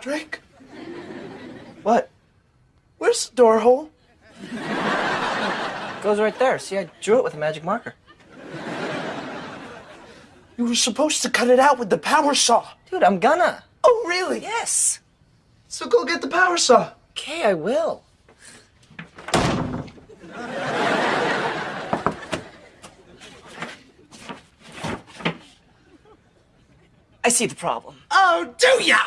Drake, What? where's the door hole? It Goes right there. See, I drew it with a magic marker. You were supposed to cut it out with the power saw. Dude, I'm gonna. Oh, really? Yes. So go get the power saw. Okay, I will. I see the problem. Oh, do ya?